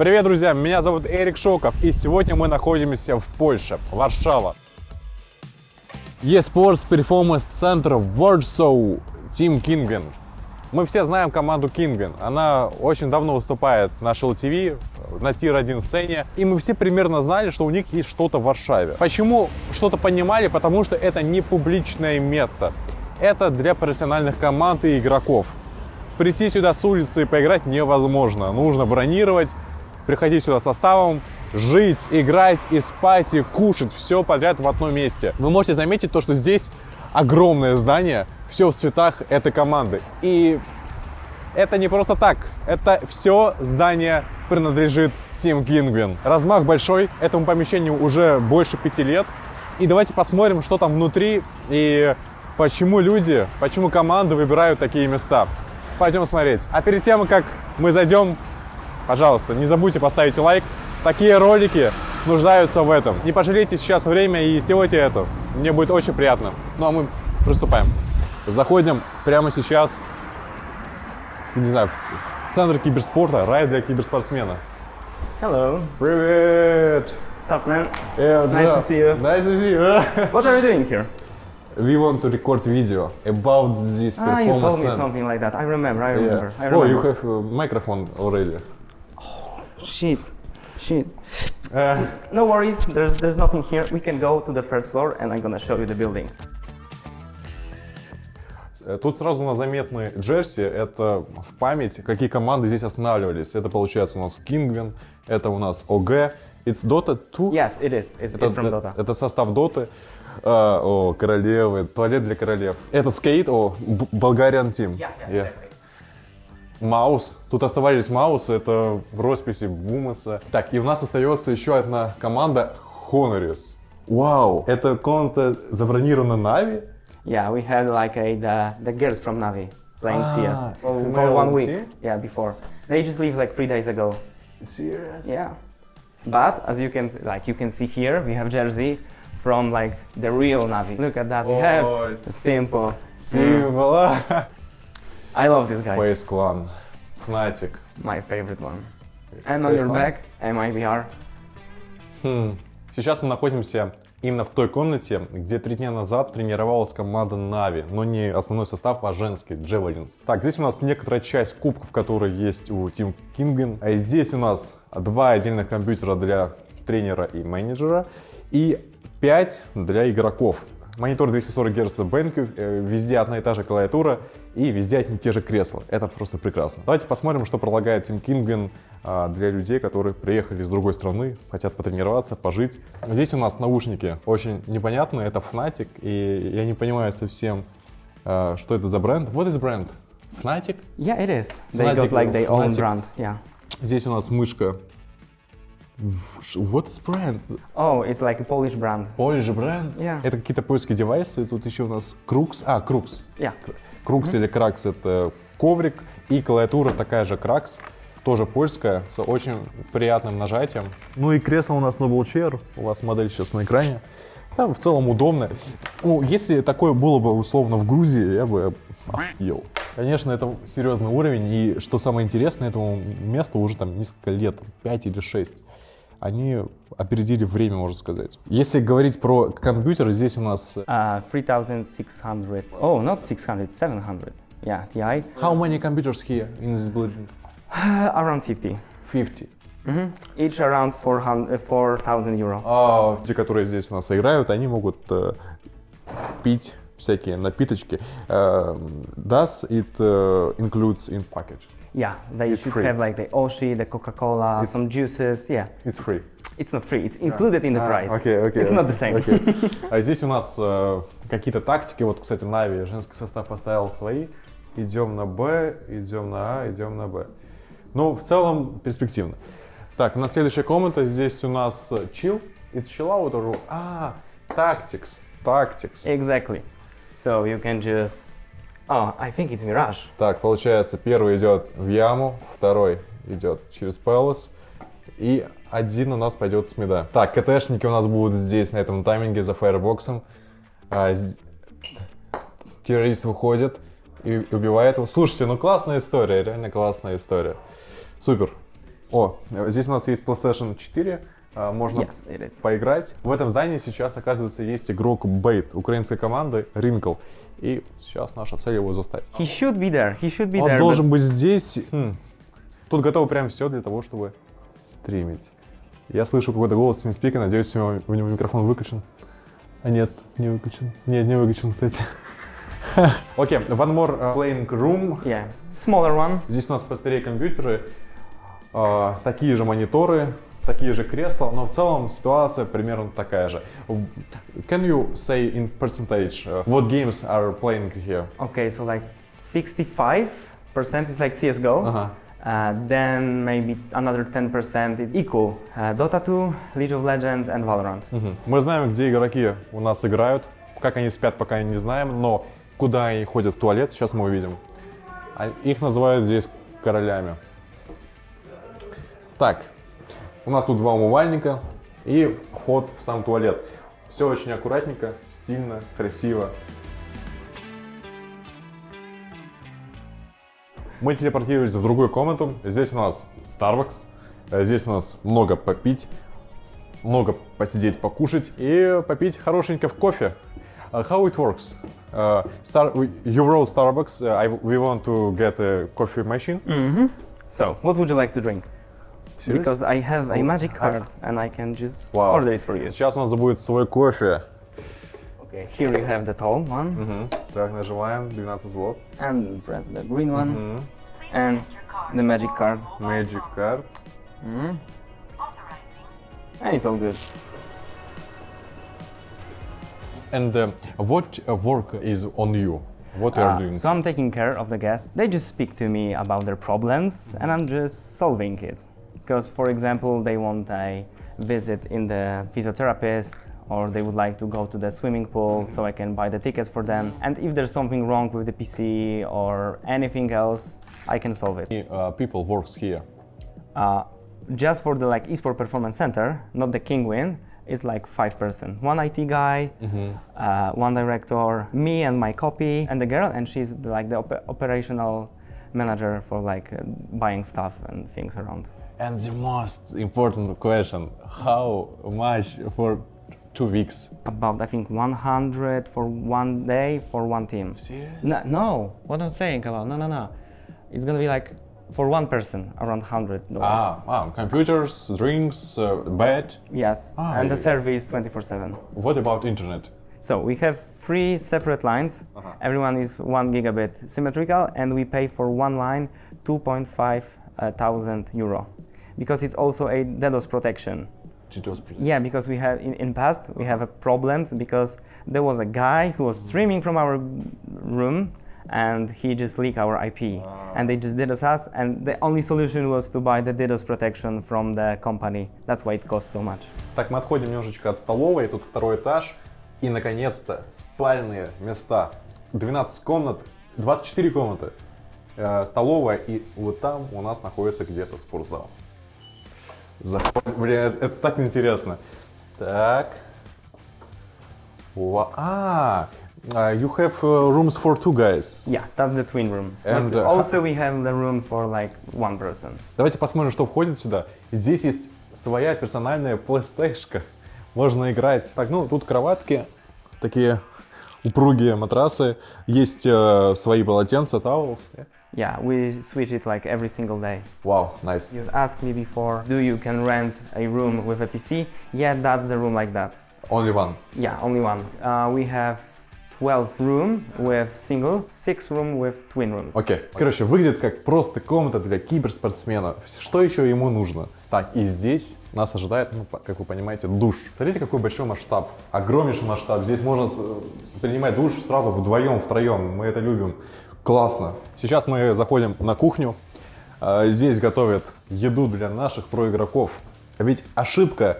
Привет, друзья! Меня зовут Эрик Шоков, и сегодня мы находимся в Польше, Варшава. eSports Performance Center Warsaw, Team Kingwin. Мы все знаем команду Kingwin. Она очень давно выступает на Shell на Тир-1 сцене. И мы все примерно знали, что у них есть что-то в Варшаве. Почему что-то понимали? Потому что это не публичное место. Это для профессиональных команд и игроков. Прийти сюда с улицы и поиграть невозможно. Нужно бронировать, приходить сюда составом, жить, играть и спать, и кушать. Все подряд в одном месте. Вы можете заметить то, что здесь огромное здание, все в цветах этой команды. И это не просто так. Это все здание принадлежит Team Kingwin. Размах большой, этому помещению уже больше пяти лет. И давайте посмотрим, что там внутри и почему люди, почему команды выбирают такие места. Пойдем смотреть. А перед тем, как мы зайдем, пожалуйста, не забудьте поставить лайк. Такие ролики нуждаются в этом. Не пожалейте сейчас время и сделайте это. Мне будет очень приятно. Ну а мы приступаем. Заходим прямо сейчас, не знаю, в центр киберспорта, рай для киберспортсмена. Hello. Привет! What's up, man? Yeah, what's Nice to see you. Nice to see you. What are you doing here? We want to record video about this Ah, you told performance me something like that. I remember. I Yeah. remember. I Oh, remember. you have a microphone already. Shit. Shit. Uh, No worries. There's there's nothing here. We can go to the first floor, and I'm gonna show you the building. Э, Тут сразу на заметны джерси, это в память, какие команды здесь останавливались. Это получается у нас Kingwin, это у нас OG, It's Dota 2. Yes, it is. It's, Это, it's from э- Dota. это состав Доты. А, о, королевы, туалет для королев. Это скейт, о, Б- Bulgarian Team. Yeah, yeah, Yeah. exactly. Маус. Тут оставались Маусы, это в росписи Бумаса. Так, и у нас остается еще одна команда Honoris. Вау, эта комната забронирована Нави? Yeah, we had like a the, the girls from Navi playing Ah, CS for, one week. Yeah, before they just leave like three days ago. Serious? Yeah, but as you can like you can see here, we have jersey from like the real Navi. Look at that. We Oh, have it's- the simple. Символа. I love this guys. Face Clan. Fnatic. My favorite one. And on your back, MIBR. Хм. Сейчас мы находимся именно в той комнате, где три дня назад тренировалась команда Нави, но не основной состав, а женский, Javelins. Так, здесь у нас некоторая часть кубков, которые есть у Team Kingwin. А здесь у нас два отдельных компьютера для тренера и менеджера и 5 для игроков. Монитор 240 Гц BenQ, везде одна и та же клавиатура и везде одни и те же кресла. Это просто прекрасно. Давайте посмотрим, что предлагает Team Kingwin а, для людей, которые приехали из другой страны, хотят потренироваться, пожить. Здесь у нас наушники очень непонятные, это Fnatic, и я не понимаю совсем, а, что это за бренд. Вот из бренд. Fnatic. Yeah, it is. They Fnatic, got like their own Fnatic. brand. Yeah. Здесь у нас мышка. Вот из бренд. Oh, it's like a Polish brand. Polish бренд. Yeah. Это какие-то польские девайсы. Тут еще у нас Крукс. А, Крукс. Yeah. Крукс или Кракс это коврик. И клавиатура такая же Кракс. Тоже польская, с очень приятным нажатием. Ну и кресло у нас Noble Chair. У вас модель сейчас на экране. Да, в целом удобно. Ну, если такое было бы условно в Грузии, я бы охуел. Конечно, это серьезный уровень. И что самое интересное, этому месту уже там несколько лет, 5 или 6 они опередили время, можно сказать. Если говорить про компьютер, здесь у нас... Uh, 3600. Oh, not 600, 700. Yeah, TI. How many computers here in this building? Uh, around 50. 50. Mhm. Each around 400, uh, 4,000 euro. А те, которые здесь у нас играют, они могут э, пить всякие напиточки. Э, does it э, includes in package? Yeah, they It's should free. have like the Oshi, the Coca-Cola, some juices. Yeah, It's free. it's not free. It's included in the price. Окей, окей. It's not the same. окей. А здесь у нас э, какие-то тактики. Вот, кстати, Нави женский состав поставил свои. Идем на Б, идем на А, идем на Б. Ну, в целом, перспективно. Так, у нас следующая комната. Здесь у нас э, chill. It's chill out or... А, tactics. Tactics. Exactly. So you can just. Oh, I think it's Mirage. Так, получается, первый идет в яму, второй идет через Пелос, и один у нас пойдет с мида. Так, КТшники у нас будут здесь, на этом тайминге, за фаербоксом. А, террорист выходит и убивает его. Слушайте, ну классная история, реально классная история. Супер. О, э, здесь у нас есть PlayStation 4, э, можно Yes, поиграть. В этом здании сейчас, оказывается, есть игрок Бейт, украинской команды, Ринкл. И сейчас наша цель его застать. He should be there. He should be Он there. должен but- быть здесь. Хм. Тут готово прям все для того, чтобы стримить. Я слышу какой-то голос TeamSpeak, надеюсь, у него, у него микрофон выключен. А нет, не выключен. Нет, не выключен, кстати. Окей, one more uh, playing room. Yeah, smaller one. Здесь у нас постерее компьютеры, э, такие же мониторы, такие же кресла, но в целом ситуация примерно такая же. Can you say in percentage uh, what games are playing here? Okay, so like 65% is like CSGO. Ага. Uh, then maybe another 10% is equal. Uh, Dota 2, League of Legends, and Valorant. Мгм. Мы знаем, где игроки у нас играют. Как они спят, пока не знаем, но куда они ходят в туалет, сейчас мы увидим. А Их называют здесь королями. Так, у нас тут два умывальника и вход в сам туалет. Все очень аккуратненько, стильно, красиво. Мы телепортировались в другую комнату. Здесь у нас Starbucks, э, здесь у нас много попить, много посидеть, покушать и попить хорошенько в кофе. Uh, how it works? Uh, Star, you wrote Starbucks. Uh, I, we want to get a coffee machine. So, what would you like to drink? Serious? Because I have a Oh, magic I- card and I can just Вау. order it for you. Сейчас у нас будет свой кофе. Okay, here you have the tall one Мгм. Так, нажимаем 12 злот. and press the green one Мгм. and the magic card. Magic card. Mhm. And it's all good. And uh, what uh, work is on you? What you are Uh, doing? so I'm taking care of the guests. They just speak to me about their problems and I'm just solving it. Because, for example, they want a visit in the physiotherapist or they would like to go to the swimming pool so I can buy the tickets for them. And if there's something wrong with the PC or anything else, I can solve it. Uh, people works here. Uh, just for the like esport performance center, not the Kingwin, is like five person. One IT guy, uh, one director, me and my copy, and the girl, and she's like the op- operational manager for like buying stuff and things around. And the most important question: How much for two weeks? About I think 100 for one day for one team. Serious? No, no, what I'm saying about no, no, no. It's gonna be like for one person around 100 dollars. Ah, ah, computers, drinks, uh, bed. Yes, Ah, and the service 24/7. What about internet? So we have three separate lines. Uh-huh. Everyone is one gigabit symmetrical, and we pay for one line 2.5 uh, thousand euro, because it's also a DDoS protection. GTOS Yeah, because we have in, in past we have a problems because there was a guy who was streaming from our room and he just leaked our IP and they just DDoS us and the only solution was to buy the DDoS protection from the company. That's why it costs so much. Так, мы отходим немножечко от столовой, тут второй этаж. И, наконец-то, спальные места. 12 комнат, 24 комнаты. Э, столовая, и вот там у нас находится где-то спортзал. Заходим. Блин, это, это так интересно. Так. Ва- А, uh, you have uh, rooms for two guys. Yeah, that's the twin room. And, but uh, also we have the room for like one person. Давайте посмотрим, что входит сюда. Здесь есть своя персональная PlayStation. Можно играть. Так, ну тут кроватки, такие упругие матрасы. Есть э, свои полотенца, towels. Yeah, we switch it like every single day. Вау, nice. You asked me before, do you can rent a room with a PC? Yeah, that's the room like that. Only one. Yeah, only one. Uh, we have 12 room with single, 6 room with twin rooms. Окей. Короче, выглядит как просто комната для киберспортсмена. Что еще ему нужно? Так, и здесь нас ожидает, ну, как вы понимаете, душ. Смотрите, какой большой масштаб. Огромнейший масштаб. Здесь можно принимать душ сразу вдвоем, втроем. Мы это любим. Классно. Сейчас мы заходим на кухню. А, Здесь готовят еду для наших проигроков. Ведь ошибка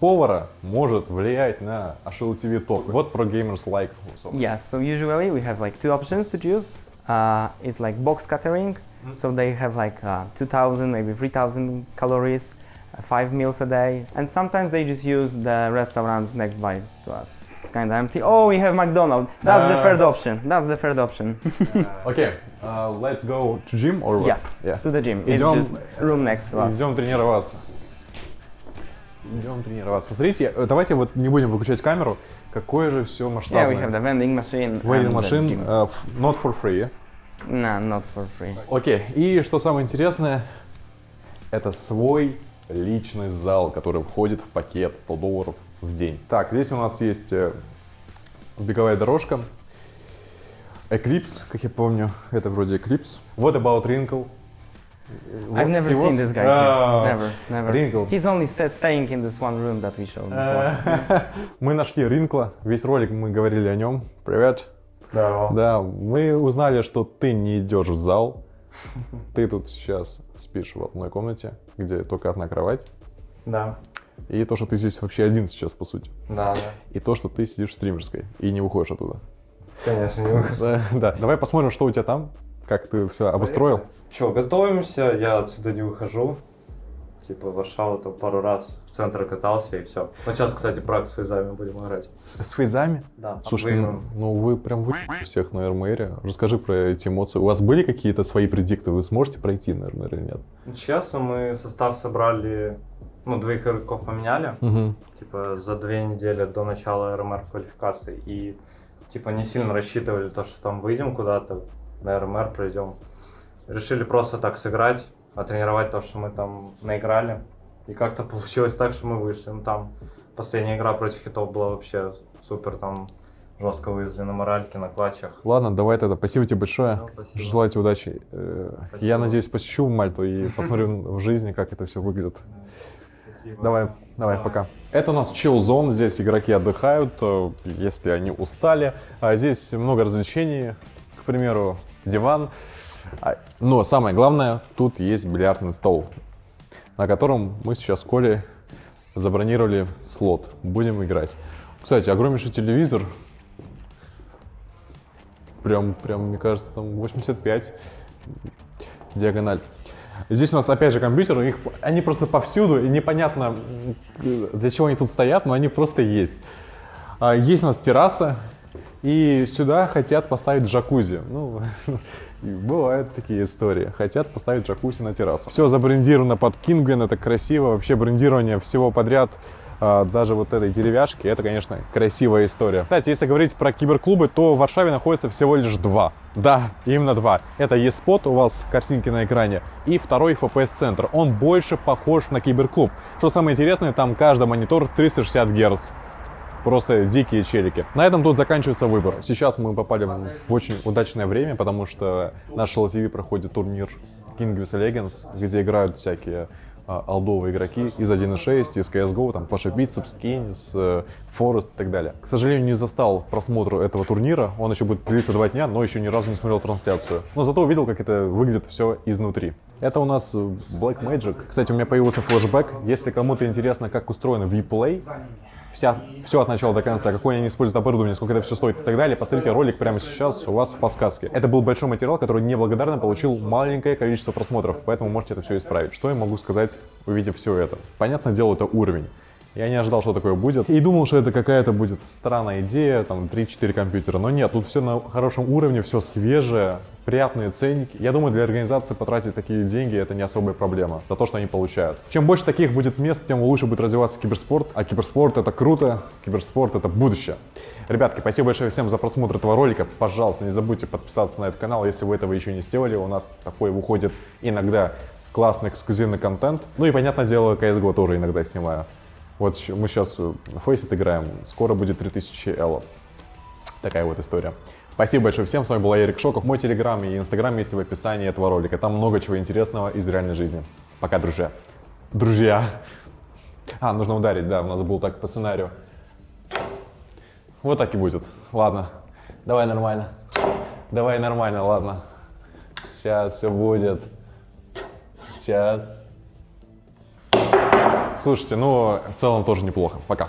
повара может влиять на Ашил ТВ топ. Вот про Gamers Like. Yeah, so usually we have like two options to choose. Uh, it's like box catering, so they have like uh, 2,000, maybe 3,000 calories, uh, five meals a day, and sometimes they just use the restaurants next by to us. It's kind of empty. Oh, we have McDonald's. That's the Uh, third option. That's the third option. Окей, uh, let's go to gym or what? yes, Yeah. to the gym. It's Идем- just room next to us. Идем тренироваться. Идем тренироваться. Посмотрите, э, давайте вот не будем выключать камеру. Какое же все Yeah, we have масштабное. the vending machine. The machine, uh, not for free. Nah, not for free. Окей, и что самое интересное, это свой личный зал, который входит в пакет 100 долларов в день. Так, здесь у нас есть э, беговая дорожка, Eclipse, как я помню, это вроде Eclipse. What about Wrinkle? I've never seen was- this guy. Here. Never, never. Wrinkle. He's only staying in this one room that we showed before. Мы нашли Ринкла, весь ролик мы говорили о нем. Привет. Здорово. Да, мы узнали, что ты не идешь в зал. Ты тут сейчас спишь в одной комнате, где только одна кровать. Да. И то, что ты здесь вообще один сейчас, по сути. Да, да. И то, что ты сидишь в стримерской и не выходишь оттуда. Конечно, не выхожу. Да, да. Давай посмотрим, что у тебя там, как ты все обустроил. Че, готовимся, я отсюда не выхожу. Типа в Варшаву там пару раз в центр катался и все. Вот сейчас, кстати, брак с фейзами будем играть. С, с фейзами? Да. Слушай, ну, ну вы прям вы всех на РМРе. Расскажи про эти эмоции. У вас были какие-то свои предикты? Вы сможете пройти на РМР или нет? Честно, мы состав собрали, ну, двоих игроков поменяли, Угу. типа, за две недели до начала РМР квалификации. И, типа, не сильно рассчитывали то, что там выйдем куда-то, на РМР пройдем. Решили просто так сыграть, отренировать то, что мы там наиграли. И как-то получилось так, что мы вышли. Ну, там последняя игра против хитов была вообще супер, там жестко вывезли на моральке, на клатчах. Ладно, давай тогда. Спасибо тебе большое. Всё, спасибо. Желаю тебе удачи. Э, Спасибо. Я надеюсь, посещу Мальту и посмотрю в жизни, как это все выглядит. Давай, давай, пока. Это у нас chill zone, здесь игроки отдыхают, э, если они устали. А здесь много развлечений, к примеру, диван. А, Но самое главное, тут есть бильярдный стол, на котором мы сейчас с Колей забронировали слот. Будем играть. Кстати, огромнейший телевизор. Прям, прям, мне кажется, там 85 диагональ. Здесь у нас опять же компьютеры, их, они просто повсюду, и непонятно, для чего они тут стоят, но они просто есть. А, Есть у нас терраса, и сюда хотят поставить джакузи. Ну, бывают такие истории. Хотят поставить джакузи на террасу. Все забрендировано под Кинген, это красиво. Вообще брендирование всего подряд, даже вот этой деревяшки, это, конечно, красивая история. Кстати, если говорить про киберклубы, то в Варшаве находится всего лишь два. Да, именно два. Это eSpot, у вас картинки на экране, и второй FPS-центр. Он больше похож на киберклуб. Что самое интересное, там каждый монитор 360 Гц. Просто дикие челики. На этом тут заканчивается выбор. Сейчас мы попали в очень удачное время, потому что наш LTV проходит турнир King of Legends, где играют всякие а, алдовые игроки из 1.6, из CSGO, там Паша Бицепс, Кейнс, э, Форест и так далее. К сожалению, не застал просмотр этого турнира, он еще будет длиться два дня, но еще ни разу не смотрел трансляцию. Но зато увидел, как это выглядит все изнутри. Это у нас э, Black Magic. Кстати, у меня появился флешбэк. Если кому-то интересно, как устроен Vplay, вся, все от начала до конца, какое они используют оборудование, сколько это все стоит и так далее, посмотрите ролик прямо сейчас у вас в подсказке. Это был большой материал, который неблагодарно получил маленькое количество просмотров, поэтому можете это все исправить. Что я могу сказать, увидев все это? Понятное дело, это уровень. Я не ожидал, что такое будет. И думал, что это какая-то будет странная идея, там 3-4 компьютера. Но нет, тут все на хорошем уровне, все свежее, приятные ценники. Я думаю, для организации потратить такие деньги это не особая проблема за то, что они получают. Чем больше таких будет мест, тем лучше будет развиваться киберспорт. А киберспорт это круто, киберспорт это будущее. Ребятки, спасибо большое всем за просмотр этого ролика. Пожалуйста, не забудьте подписаться на этот канал, если вы этого еще не сделали. У нас такой выходит иногда классный эксклюзивный контент. Ну и, понятное дело, CSGO тоже иногда снимаю. Вот мы сейчас на Faceit играем, скоро будет 3000 элло. Такая вот история. Спасибо большое всем, с вами был Эрик Шоков. Мой телеграм и инстаграм есть в описании этого ролика. Там много чего интересного из реальной жизни. Пока, друзья. Друзья. А, нужно ударить, да, у нас был так по сценарию. Вот так и будет. Ладно. Давай нормально. Давай нормально, ладно. Сейчас все будет. Сейчас. Слушайте, ну, в целом тоже неплохо. Пока.